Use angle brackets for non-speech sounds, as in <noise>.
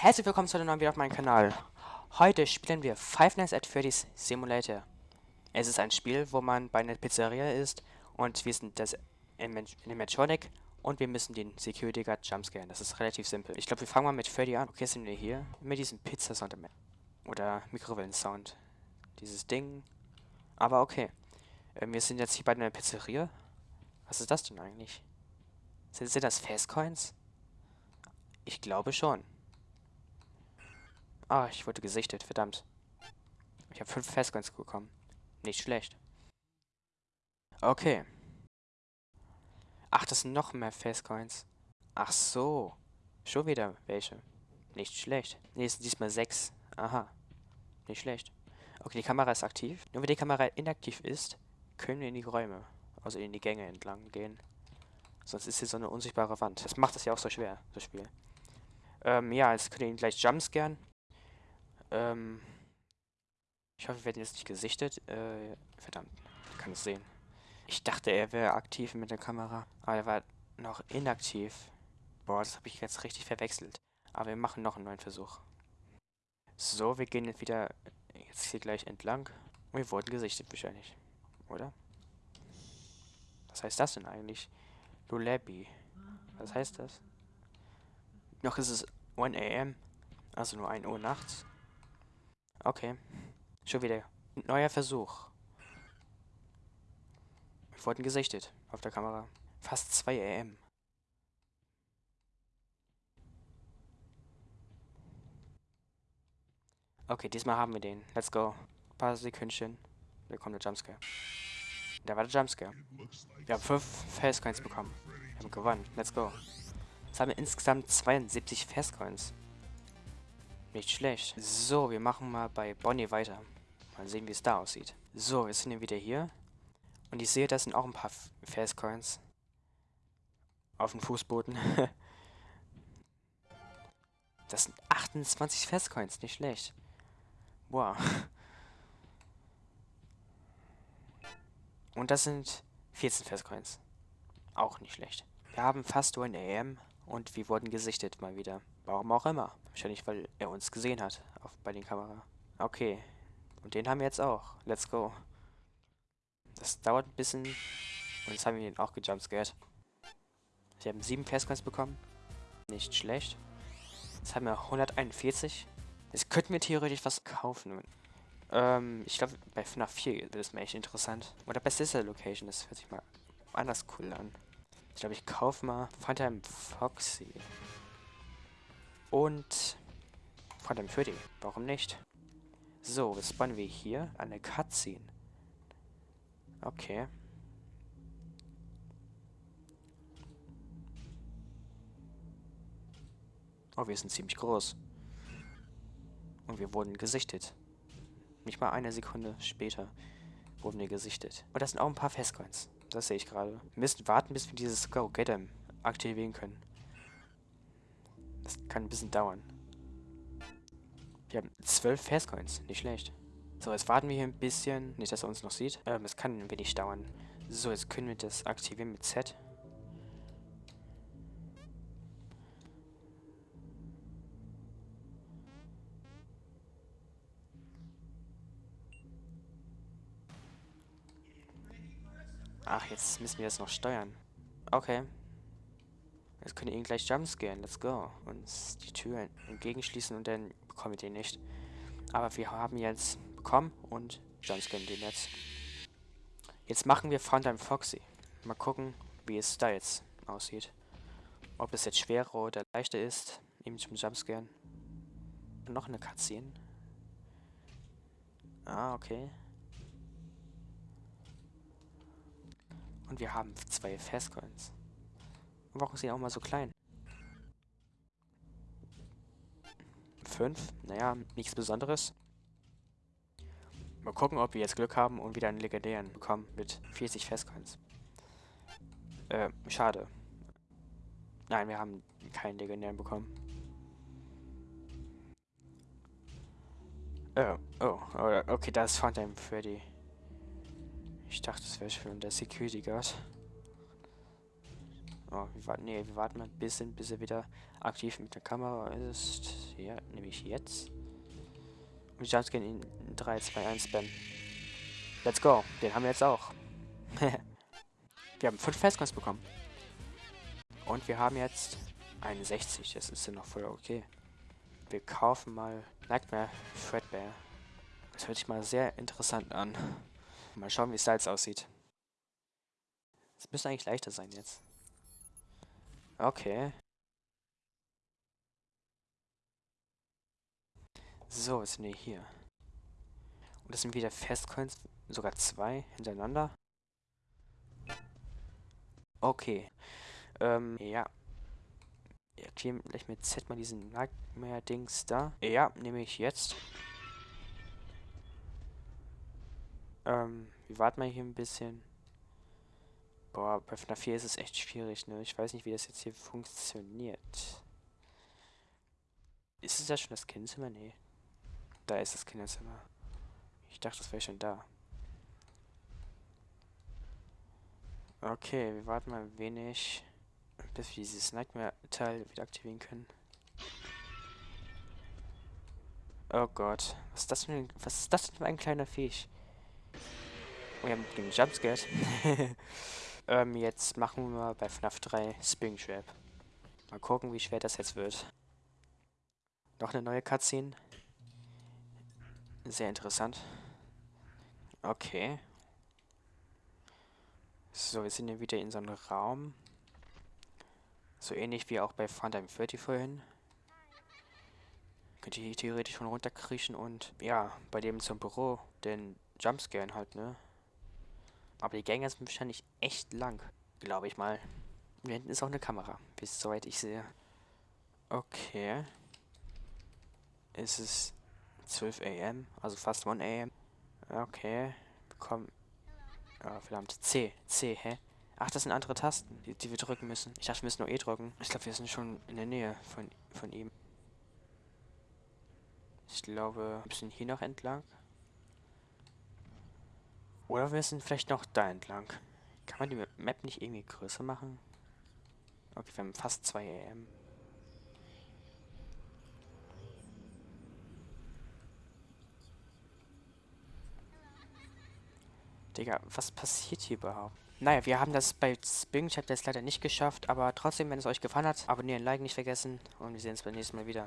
Herzlich willkommen zu einem neuen Video auf meinem Kanal. Heute spielen wir Five Nights at Freddy's Simulator. Es ist ein Spiel, wo man bei einer Pizzeria ist und wir sind das Animatronic und wir müssen den Security Guard jumpscaren. Das ist relativ simpel. Ich glaube, wir fangen mal mit Freddy an. Okay, sind wir hier mit diesem Pizza-Sound oder Mikrowellen-Sound. Dieses Ding. Aber okay. Ähm, wir sind jetzt hier bei einer Pizzeria. Was ist das denn eigentlich? Sind, sind das Fastcoins? Ich glaube schon. Ah, ich wurde gesichtet, verdammt. Ich habe fünf Fastcoins bekommen. Nicht schlecht. Okay. Ach, das sind noch mehr Fastcoins. Ach so. Schon wieder welche. Nicht schlecht. Ne, es sind diesmal sechs. Aha. Nicht schlecht. Okay, die Kamera ist aktiv. Nur wenn die Kamera inaktiv ist, können wir in die Räume, also in die Gänge entlang gehen. Sonst ist hier so eine unsichtbare Wand. Das macht es ja auch so schwer, das Spiel. Ähm, ja, jetzt könnt ihr ihn gleich jumpscaren. Ähm, ich hoffe, wir werden jetzt nicht gesichtet. Äh, verdammt, ich kann es sehen. Ich dachte, er wäre aktiv mit der Kamera, aber er war noch inaktiv. Boah, das habe ich jetzt richtig verwechselt. Aber wir machen noch einen neuen Versuch. So, wir gehen jetzt wieder jetzt hier gleich entlang. Und wir wurden gesichtet wahrscheinlich. Oder? Was heißt das denn eigentlich? Lullaby. Was heißt das? Noch ist es 1 am. Also nur 1 Uhr nachts. Okay. Schon wieder. Neuer Versuch. Wir wurden gesichtet auf der Kamera. Fast 2 am. Okay, diesmal haben wir den. Let's go. Ein paar Sekündchen. Da kommt der Jumpscare. Da war der Jumpscare. Wir haben 5 Fastcoins bekommen. Wir haben gewonnen. Let's go. Jetzt haben wir insgesamt 72 Fastcoins. Nicht schlecht. So, wir machen mal bei Bonnie weiter. Mal sehen, wie es da aussieht. So, wir sind wieder hier. Und ich sehe, das sind auch ein paar Fastcoins. Auf dem Fußboden. <laughs> das sind 28 Fastcoins. Nicht schlecht. Wow. Und das sind 14 Festcoins. Auch nicht schlecht. Wir haben fast nur ein AM und wir wurden gesichtet mal wieder. Warum auch immer. Wahrscheinlich, weil er uns gesehen hat auf, bei den Kamera. Okay. Und den haben wir jetzt auch. Let's go. Das dauert ein bisschen. Und jetzt haben wir ihn auch gejumpscared. Wir haben 7 Festcoins bekommen. Nicht schlecht. Jetzt haben wir 141. Jetzt könnten wir theoretisch was kaufen. Ähm, ich glaube, bei FNAF 4 wird es mir echt interessant. Oder bei Sister Location, das hört sich mal anders cool an. Ich glaube, ich kaufe mal Phantom Foxy. Und Phantom Freddy. Warum nicht? So, was spawnen wir hier? Eine Cutscene. Okay. Oh, wir sind ziemlich groß. Und wir wurden gesichtet. Nicht mal eine Sekunde später wurden wir gesichtet. Und das sind auch ein paar Festcoins. Das sehe ich gerade. Wir müssen warten, bis wir dieses Go Get Em aktivieren können. Das kann ein bisschen dauern. Wir haben zwölf Festcoins. Nicht schlecht. So, jetzt warten wir hier ein bisschen. Nicht, dass er uns noch sieht. Ähm, es kann ein wenig dauern. So, jetzt können wir das aktivieren mit Z. Ach, jetzt müssen wir das noch steuern. Okay. Jetzt können ihn gleich jumpscaren. Let's go. Und die Tür entgegenschließen und dann bekommen wir den nicht. Aber wir haben jetzt bekommen und jumpscaren den jetzt. Jetzt machen wir Funtime Foxy. Mal gucken, wie es da jetzt aussieht. Ob es jetzt schwerer oder leichter ist, ihm zum Jumpscaren. Noch eine Cutscene. Ah, okay. Und wir haben zwei Fastcoins. Warum sind die auch mal so klein? Fünf? Naja, nichts Besonderes. Mal gucken, ob wir jetzt Glück haben und wieder einen legendären bekommen mit 40 Fastcoins. Äh, schade. Nein, wir haben keinen legendären bekommen. Oh, oh, okay, da ist Funtime Freddy. Ich dachte, das wäre schon der Security Guard. Oh, wir warten, nee, wir warten mal ein bisschen, bis er wieder aktiv mit der Kamera ist. Ja, nämlich jetzt. Und Jumpscare in 3, 2, 1 Spam. Let's go. Den haben wir jetzt auch. <laughs> wir haben 5 Festcoins bekommen. Und wir haben jetzt 61. Das ist ja noch voll okay. Wir kaufen mal Nightmare Fredbear. Das hört sich mal sehr interessant an. Mal schauen, wie Salz aussieht. Es müsste eigentlich leichter sein jetzt. Okay. So, was sind wir hier? Und das sind wieder Festcoins, sogar zwei hintereinander. Okay. Ähm, ja. Erklären gleich mit Z mal diesen Nightmare-Dings da. Ja, nehme ich jetzt. Ähm, wir warten mal hier ein bisschen. Boah, bei FNAF 4 ist es echt schwierig, ne? Ich weiß nicht, wie das jetzt hier funktioniert. Ist es ja schon das Kinderzimmer? Nee. Da ist das Kinderzimmer. Ich dachte, das wäre schon da. Okay, wir warten mal ein wenig, bis wir dieses Nightmare-Teil wieder aktivieren können. Oh Gott, was ist das für ein, was ist das für ein kleiner Fisch? Oh, wir haben den Jumpscare. <laughs> ähm, jetzt machen wir bei FNAF 3 Spring Trap. Mal gucken, wie schwer das jetzt wird. Noch eine neue Cutscene. Sehr interessant. Okay. So, wir sind hier wieder in so einem Raum. So ähnlich wie auch bei Phantom 30 vorhin. Könnt ihr hier theoretisch schon runterkriechen und ja, bei dem zum Büro den Jumpscare halt, ne? Aber die Gänge sind wahrscheinlich echt lang, glaube ich mal. Und hinten ist auch eine Kamera, bis soweit ich sehe. Okay. Es ist 12 am, also fast 1 am. Okay, bekommen. Oh, verdammt. C, C, hä? Ach, das sind andere Tasten, die, die wir drücken müssen. Ich dachte, wir müssen nur E drücken. Ich glaube, wir sind schon in der Nähe von, von ihm. Ich glaube, wir müssen hier noch entlang. Oder wir sind vielleicht noch da entlang. Kann man die Map nicht irgendwie größer machen? Okay, wir haben fast 2 am. Digga, was passiert hier überhaupt? Naja, wir haben das bei Spring Chat jetzt leider nicht geschafft, aber trotzdem, wenn es euch gefallen hat, abonnieren, liken nicht vergessen und wir sehen uns beim nächsten Mal wieder.